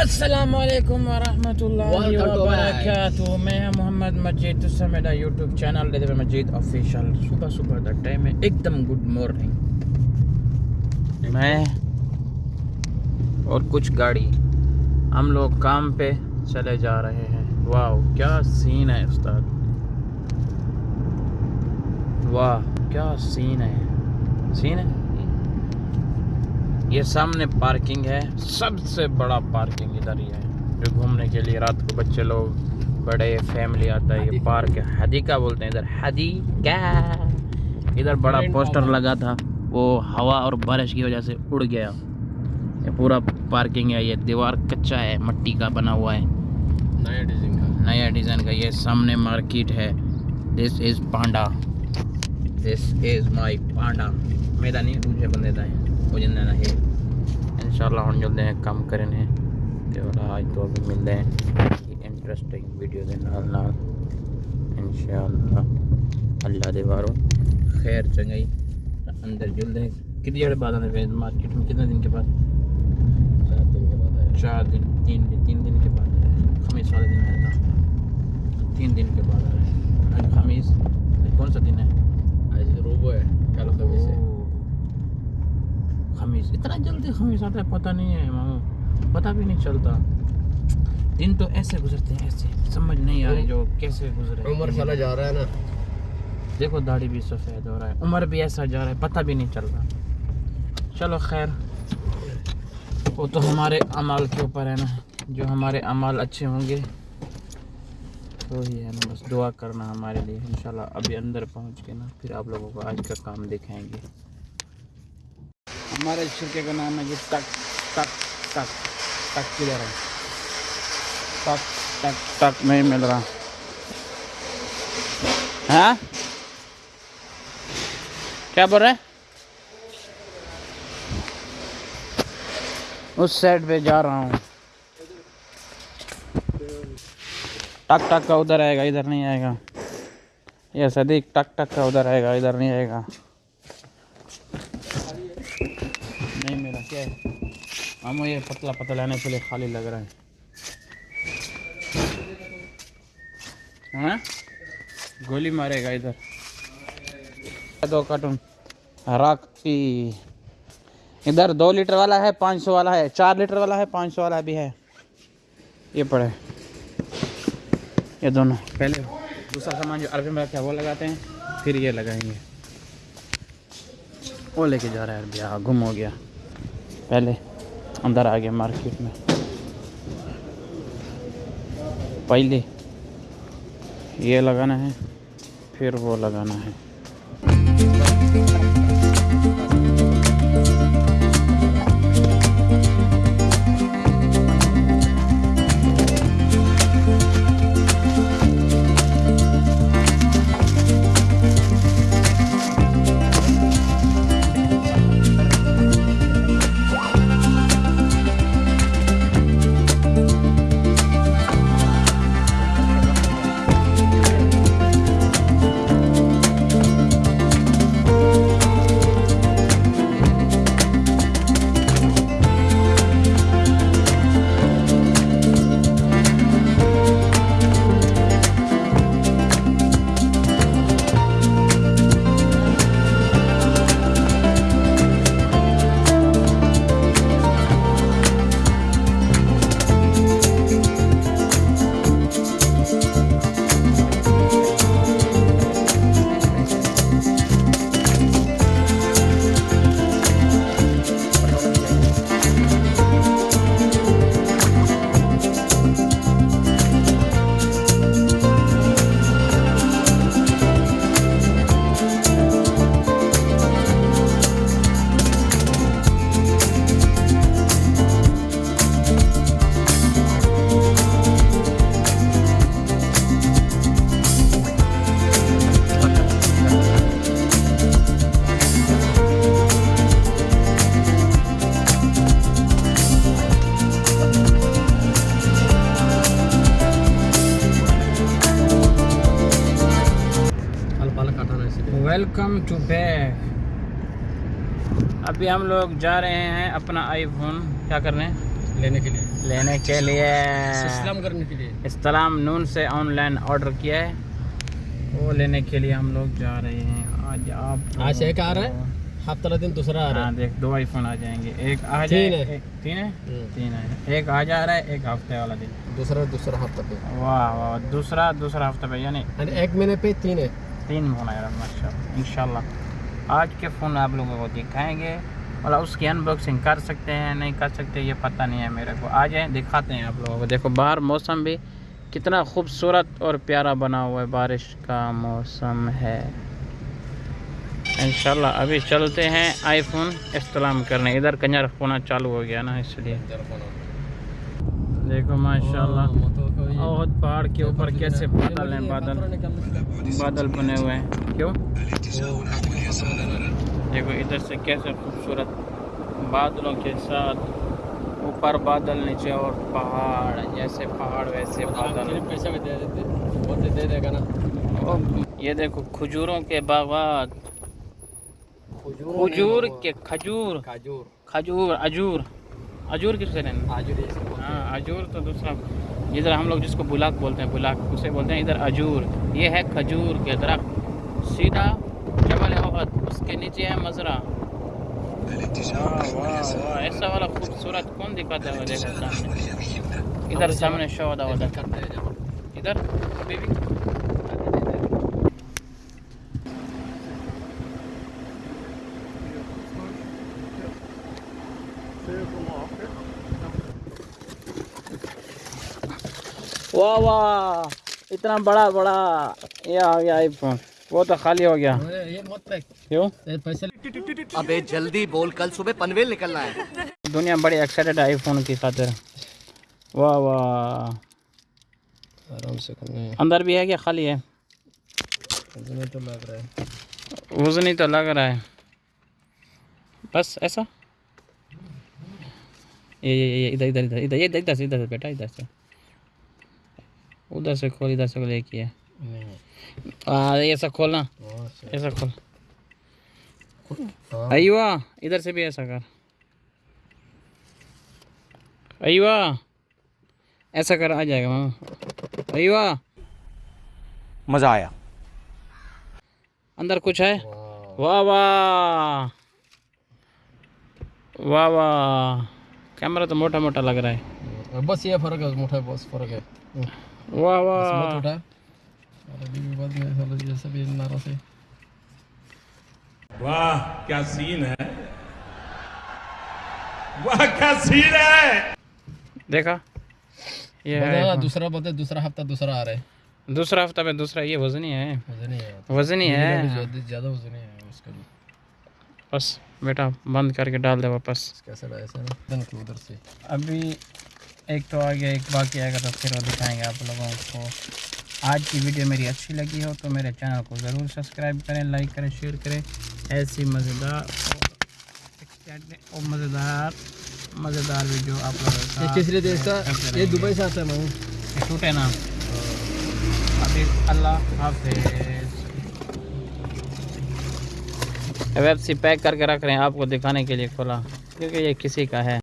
السلام علیکم ورحمۃ اللہ وبرکاتہ۔ میں محمد مجید تو سے میرا یوٹیوب چینل لیتے ہوئے مجید آفیشیل صبح صبح کا ٹائم ہے ایک دم گڈ مارننگ میں اور کچھ گاڑی۔ ہم لوگ کام پہ چلے جا رہے ہیں۔ واو کیا سین ہے استاد؟ واہ کیا سین ہے؟ سین ہے؟ یہ سامنے پارکنگ ہے سب سے بڑا پارکنگ ادھر ہی ہے جو گھومنے کے لیے رات کو بچے لوگ بڑے فیملی آتا ہے یہ پارک ہے۔ حدیقہ بولتے ہیں ادھر؟ حدیقہ ادھر بڑا پوسٹر لگا تھا وہ ہوا اور بارش کی وجہ سے اڑ گیا۔ یہ پورا پارکنگ ہے یہ دیوار کچا ہے مٹی کا بنا ہوا ہے۔ نیا ڈیزائن کا۔ نیا ڈیزائن کا یہ سامنے مارکیٹ ہے۔ دس از پانڈا دس از مائی پانڈا میرا نہیں دوسرے بندے دا ہے ہے۔ اللہ ہم جلدی کام کریں ہیں۔ تے والا آج تو ابھی ملتے ہیں۔ انٹرسٹنگ ویڈیو دے نال نال۔ ان شاء اللہ اللہ دے بارو خیر چنگائی۔ اندر جلدے ہیں۔ کتنی جڑے بعد آنے پہ مارکیٹ میں کتنے دن کے بعد؟ چار دن کے بعد آیا۔ چار دن تین دن تین دن کے بعد آیا۔ خمیس والے دن آیا تھا۔ تین دن کے بعد آ رہے ہیں آج خمیس آج کون سا دن ہے آج روبو ہے کل خمیس ہے اوہ، خمیس اتنا جلدی خمیس آتا ہے پتہ نہیں ہے مامو پتہ بھی نہیں چلتا دن تو ایسے گزرتے ہیں ایسے سمجھ نہیں آ رہی جو کیسے گزرے عمر چلا جا رہا ہے نا دیکھو داڑھی بھی سفید ہو رہا ہے عمر بھی ایسا جا رہا ہے پتہ بھی نہیں چل رہا چلو خیر وہ تو ہمارے عمال کے اوپر ہے نا جو ہمارے عمال اچھے ہوں گے وہی ہے نا بس دعا کرنا ہمارے لیے انشاءاللہ ابھی اندر پہنچ کے نا پھر آپ لوگوں کو آج کا کام دکھائیں گے ہمارے شرکے کا نام ہے جی ٹک ٹک ٹک ٹک کدھر ہے ٹک ٹک ٹک نہیں مل رہا ہاں کیا بول رہے اس سائڈ پہ جا رہا ہوں ٹک ٹک کا ادھر آئے گا ادھر نہیں آئے گا یہ صدیق ٹک ٹک کا ادھر آئے گا ادھر نہیں آئے گا نہیں میرا کیا ہے ہم یہ پتلا پتلا لانے کے لیے خالی لگ رہا ہے۔ ہاں؟ گولی مارے گا ادھر۔ دو کارٹون۔ راک ادھر دو لیٹر والا ہے، پانچ سو والا ہے۔ چار لیٹر والا ہے، پانچ سو والا بھی ہے۔ یہ پڑے۔ یہ دونوں۔ پہلے دوسرا سامان جو عربی میں رکھا ہے، وہ لگاتے ہیں، پھر یہ لگائیں گے۔ وہ لے کے جا رہا ہے عربی۔ ہاں گم ہو گیا۔ پہلے اندر آ گیا مارکیٹ میں پہلے یہ لگانا ہے پھر وہ لگانا ہے ٹو بیک ابھی ہم لوگ جا رہے ہیں اپنا آئی فون کیا کرنے؟ لینے کے لیے۔ لینے کے لیے۔ اسلام کرنے کے لیے۔ اسلام نون سے آن لائن آرڈر کیا ہے۔ وہ لینے کے لیے ہم لوگ جا رہے ہیں۔ آج آپ آج ایک آ رہا ہے ہفتہ دن دوسرا آ رہا ہے۔ ہاں، دیکھ دو آئی فون آ جائیں گے۔ ایک آ جائے تین ہے۔ تین ہے؟ ایک آ جا رہا ہے ایک ہفتے والا دن۔ دوسرا دوسرا ہفتہ پہ۔ واہ واہ دوسرا دوسرا ہفتہ پہ یعنی, یعنی ایک مہینے پہ تین ہے۔ تین فون آئے ماشاء اللہ ان شاء اللہ آج کے فون آپ لوگوں کو دکھائیں گے۔ اور اس کی ان باکسنگ کر سکتے ہیں نہیں کر سکتے، یہ پتہ نہیں ہے میرے کو۔ آ جائیں دکھاتے ہیں آپ لوگوں کو۔ دیکھو، باہر موسم بھی کتنا خوبصورت اور پیارا بنا ہوا ہے۔ بارش کا موسم ہے۔ انشاءاللہ، ابھی چلتے ہیں آئی فون استعلام کرنے۔ ادھر کنجر ہونا چالو ہو گیا نا، اس لیے۔ دیکھو ماشاءاللہ۔ بہت پہاڑ کے اوپر کیسے بادل ہیں بادل۔ بادل بنے ہوئے ہیں۔ کیوں؟ دیکھو ادھر سے کیسے خوبصورت بادلوں کے ساتھ اوپر بادل نیچے اور پہاڑ جیسے پہاڑ ویسے بادل۔ دے دے گا نا۔ یہ دیکھو کھجوروں کے باغات۔ کھجور کے کھجور۔ کھجور اجور۔ اجور کس سے لینا ہاں اجور تو دوسرا ادھر ہم لوگ جس کو بلاک بولتے ہیں بلاک اسے بولتے ہیں ادھر اجور یہ ہے کھجور کے درخت۔ سیدھا جبل احد اس کے نیچے ہے مزرعہ۔ واہ ایسا والا خوبصورت کون دکھاتا ہے ادھر سامنے ہیں جب۔ ادھر ابھی بھی۔ واہ واہ اتنا بڑا بڑا یہ آ گیا آئی فون وہ تو خالی ہو گیا۔ یہ مت پیک کیوں؟ پیسے ابے جلدی بول کل صبح پنویل نکلنا ہے۔ دنیا بڑی ایکسائٹیڈ آئی فون کی خاطر۔ واہ واہ۔ آرام سے کرنا ہے اندر بھی ہے کیا؟ خالی ہے۔ مجھے تو لگ رہا ہے۔ وزنی تو لگ رہا ہے۔ بس ایسا۔ یہ یہ یہ ادھر ادھر ادھر ادھر ادھر ادھر سے بیٹا ادھر سے۔ ادھر سے کھول ادھر سے نہیں ہاں ایسا کھولنا ایسا کھول ایوا ادھر سے بھی ایسا کر۔ ایوا ایسا کر آ جائے گا ماما۔ ایوا۔ مزہ آیا۔ اندر کچھ ہے؟ واہ واہ۔ واہ واہ۔ کیمرہ تو موٹا موٹا لگ رہا ہے۔ بس یہ فرق ہے موٹا بس فرق ہے۔ واہ مت واہ اٹھا اور ابھی بھی بعد میں سالہ جیسا بھی نارا سے۔ واہ کیا سین ہے۔ واہ کیا سین ہے۔ دیکھا۔ یہ ہے۔ بتا دوسرا بولتے دوسرا ہفتہ دوسرا آ رہا ہے۔ دوسرا ہفتہ میں دوسرا یہ وزنی ہے۔ وزنی ہے۔ زیادہ- زیادہ وزن نہیں آیا اس کا بس بیٹا بند کر کے ڈال دے واپس۔ ادھر سے۔ ابھی ایک تو آگے ایک باقی آئے گا تو پھر وہ دکھائیں گے آپ لوگوں کو۔ آج کی ویڈیو میری اچھی لگی ہو تو میرے چینل کو ضرور سبسکرائب کریں لائک کریں شیئر کریں۔ ایسی مزیدار اور مزیدار مزیدار ویڈیو آپ لوگوں یہ۔ دبئی سے آتا ہے ماموں یہ ٹوٹے نا ابھی اللہ حافظ۔ ویب سی پیک کر کے رکھ رہے ہیں آپ کو دکھانے کے لیے کھولا کیونکہ یہ کسی کا ہے۔